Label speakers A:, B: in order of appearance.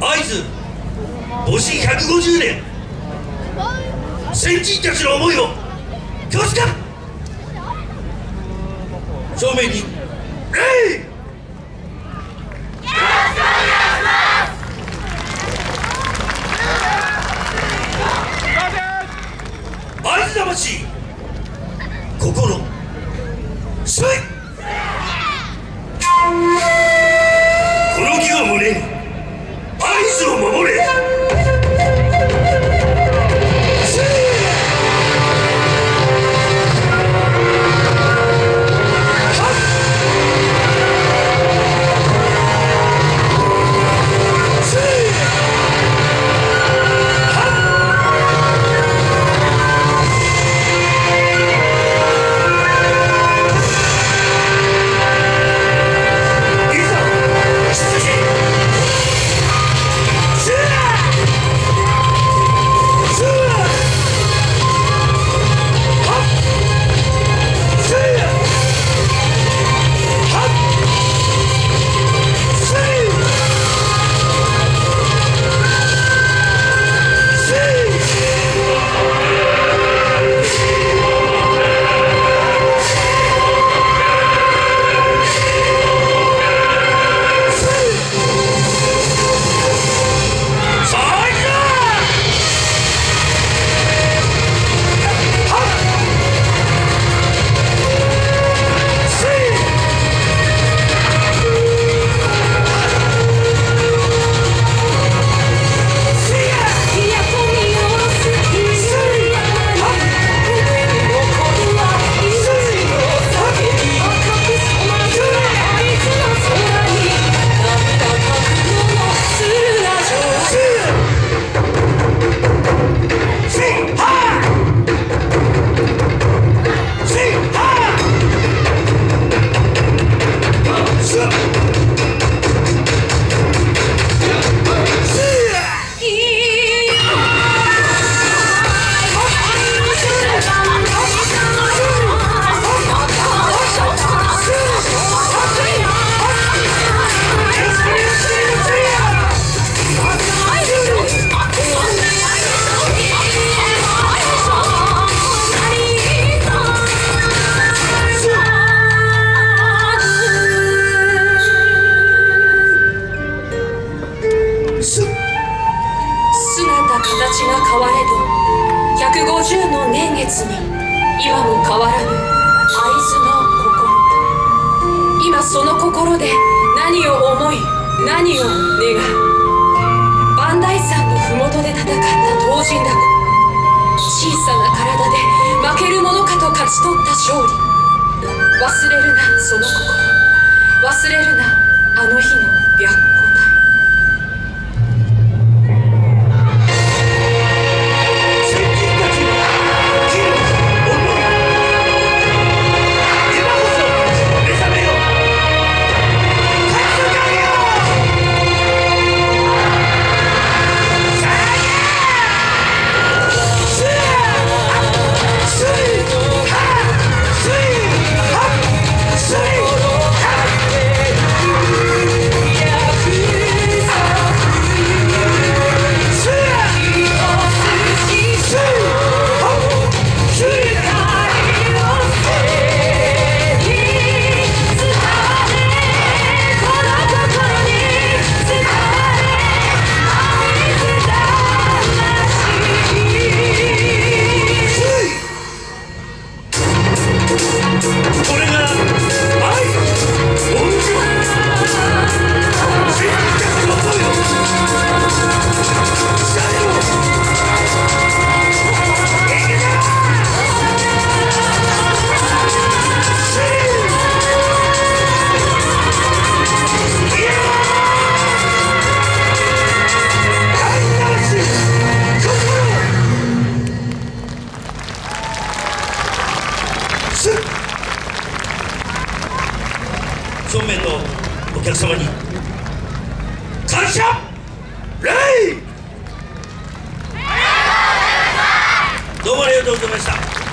A: 会津母子150年。先人たちの思いを。教か。正面に。会津魂。
B: 姿形が変われど150の年月に今も変わらぬ会津の心今その心で何を思い何を願う磐梯山の麓で戦った東神だ。小さな体で負けるものかと勝ち取った勝利。忘れるなその心。忘れるな。
A: 正面のお客様に。感謝！礼！どうもありがとうございました。